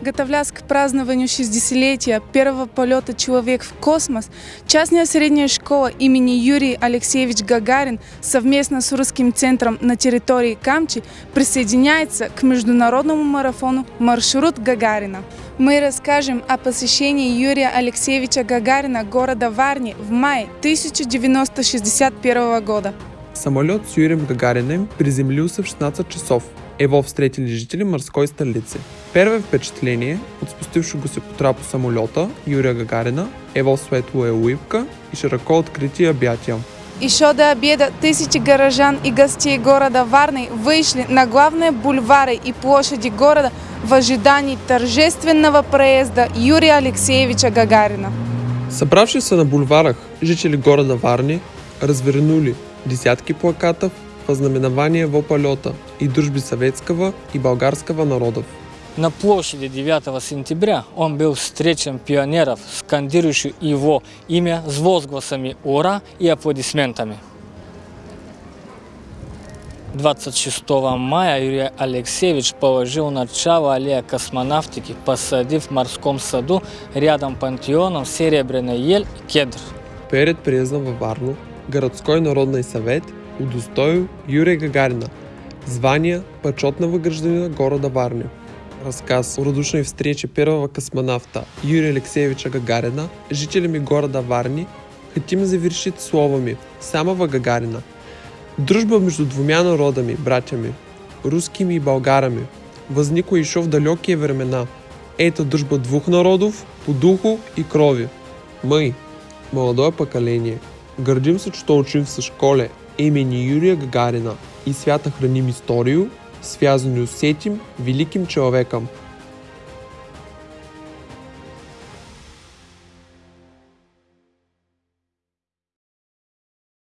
готовлясь к празднованию 60-летия первого полета «Человек в космос», частная средняя школа имени Юрий Алексеевич Гагарин совместно с Русским центром на территории Камчи присоединяется к международному марафону «Маршрут Гагарина». Мы расскажем о посещении Юрия Алексеевича Гагарина города Варни в мае 1961 года. Самолет с Юрием Гагариным приземлился в 16 часов. Его встретили жители морской столицы. Первое впечатление от спустившего се по трапо самолета Юрия Гагарина е в светлая улыбка и широко открытие объятия. Еще до обеда тысячи горожан и гостей города Варны вышли на главные бульвары и площади города в ожидании торжественного проезда Юрия Алексеевича Гагарина. Събравшись на бульварах, жители города Варни развернули десятки плакатов вознаменование во полета и дружбы советского и болгарского народов. На площади 9 сентября он был встречен пионеров, скандирующих его имя с возгласами «Ура!» и аплодисментами. 26 мая Юрий Алексеевич положил начало аллея космонавтики, посадив в морском саду рядом пантеоном серебряный ель и кедр. Перед приездом във Варну, городской народный совет удостоил Юрия Гагарина звание почетного гражданина города Варни. Рассказ о радушной встрече первого космонавта Юрия Алексеевича Гагарина жителями города Варни хотим завершить словами самого Гагарина. Дружба между двумя народами, братьями, русскими и болгарами, возникла еще в далекие времена. Это дружба двух народов по духу и крови. Мы, молодое поколение, гордимся, что учимся в школе имени Юрия Гагарина и свято храним историю, связанную с этим великим человеком –